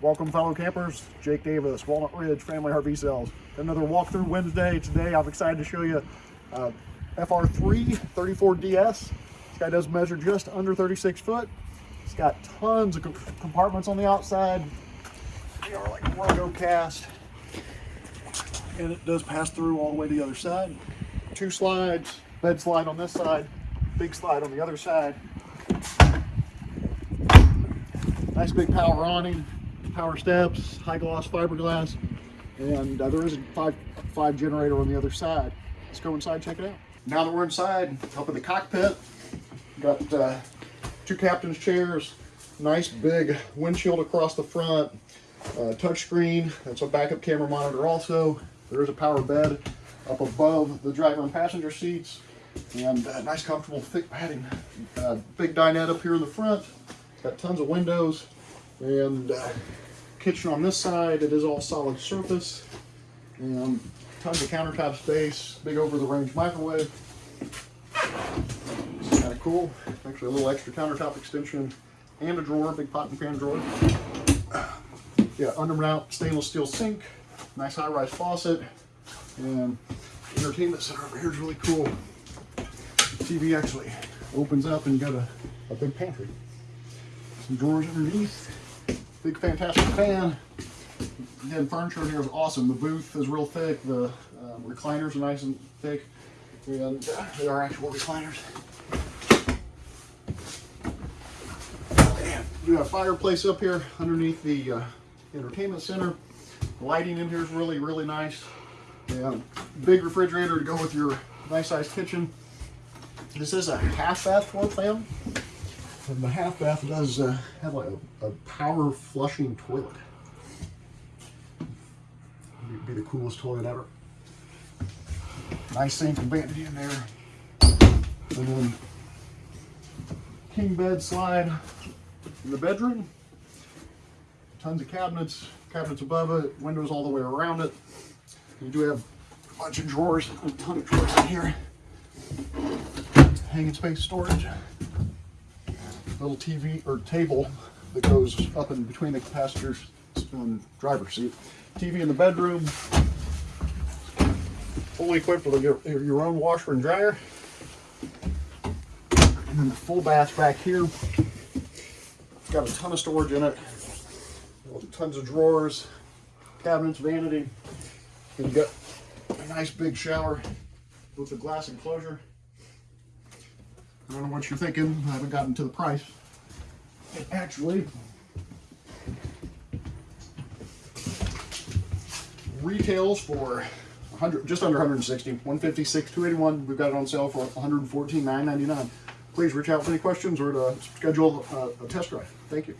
Welcome fellow campers, Jake Davis, Walnut Ridge Family RV Sales. Another walkthrough Wednesday. Today I'm excited to show you uh, FR3 34DS. This guy does measure just under 36 foot. It's got tons of compartments on the outside. They are like Rogo cast. And it does pass through all the way to the other side. Two slides, bed slide on this side, big slide on the other side. Nice big power awning power steps, high gloss fiberglass, and uh, there is a five, five generator on the other side. Let's go inside, check it out. Now that we're inside, up in the cockpit, got uh, two captain's chairs, nice big windshield across the front, uh, touchscreen, that's a backup camera monitor also. There is a power bed up above the driver and passenger seats, and uh, nice comfortable thick padding. Uh, big dinette up here in the front, got tons of windows, and uh, kitchen on this side, it is all solid surface. And tons of countertop space, big over the range microwave. Kind of cool. Actually a little extra countertop extension and a drawer, big pot and pan drawer. Yeah, undermount stainless steel sink, nice high rise faucet, and entertainment center over here is really cool. TV actually opens up and got a, a big pantry. Some drawers underneath. Big fantastic fan. Again, furniture in here is awesome. The booth is real thick. The um, recliners are nice and thick. And uh, they are actual recliners. You have a fireplace up here underneath the uh, entertainment center. The lighting in here is really, really nice. And big refrigerator to go with your nice sized kitchen. This is a half bath floor plan. And the half bath does uh, have like a, a, power flushing toilet. It'd be the coolest toilet ever. Nice sink and vanity in there. And then king bed slide in the bedroom. Tons of cabinets, cabinets above it, windows all the way around it. You do have a bunch of drawers, a ton of drawers in here. Hanging space storage little TV or table that goes up in between the passenger's and driver's seat. TV in the bedroom, fully equipped with your, your own washer and dryer. And then the full bath back here. It's got a ton of storage in it. Tons of drawers, cabinets, vanity. And you got a nice big shower with a glass enclosure. I don't know what you're thinking. I haven't gotten to the price. It actually retails for 100, just under 160, 156, 281. We've got it on sale for 114, 999. Please reach out with any questions or to schedule a, a test drive. Thank you.